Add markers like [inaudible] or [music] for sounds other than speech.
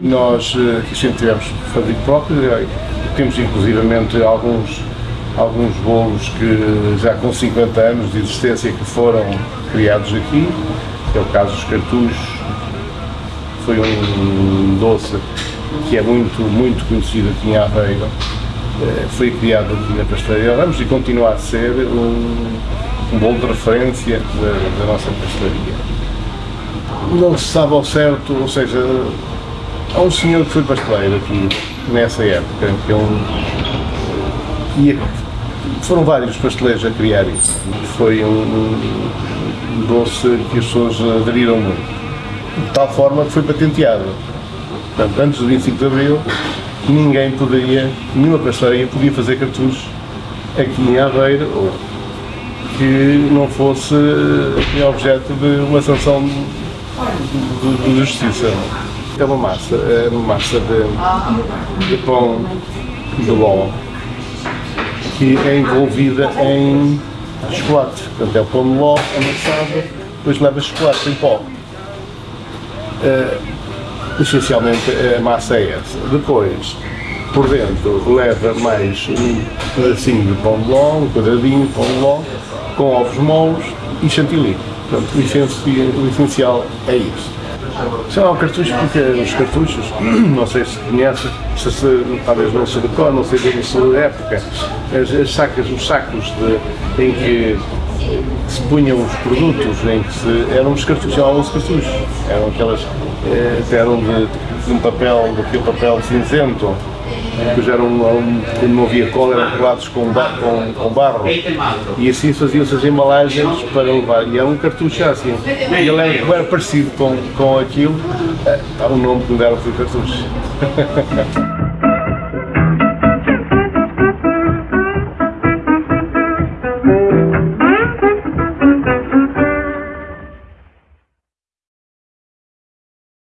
Nós eh, aqui sempre tivemos fabrico próprio, eh, temos inclusivamente alguns, alguns bolos que já com 50 anos de existência que foram criados aqui, que é o caso dos cartuchos, foi um doce que é muito, muito conhecido aqui em Aveiro, eh, foi criado aqui na Pastelaria. Ramos e continua a ser um um bolo de referência da, da nossa pastelaria. Não se sabe ao certo, ou seja, há um senhor que foi pasteleiro aqui nessa época, que é um. E foram vários pasteleiros a criar isso. Foi um, um doce que as pessoas aderiram muito. De tal forma que foi patenteado. Portanto, antes do 25 de Abril, ninguém poderia, nenhuma pastelaria podia fazer cartuchos aqui em Aveiro que não fosse objeto de uma sanção de, de justiça. É uma massa, é uma massa de, de pão de ló que é envolvida em chocolate. Portanto, é o pão de ló amassado, depois leva chocolate em pó. Uh, essencialmente a massa é essa. Depois, por dentro, leva mais um pedacinho de pão de ló, um quadradinho de pão de ló, com ovos moles e chantilly. Portanto, o essencial é isso. São cartuchos porque os cartuchos, [clears throat] não sei se conhece, se, se, talvez não se decora, não sei da sua época, as, as sacas, os sacos de, em que se punham os produtos, em que se, eram os cartuchos, chamavam-se cartuchos, eram aquelas, eh, eram de, de um papel, daquele papel cinzento, depois eram, quando não havia cola, eram colados com, com, com barro. E assim faziam-se as embalagens para levar, e era um cartucho assim, e ele era, era parecido com, com aquilo, o nome que me deram foi cartucho. [laughs]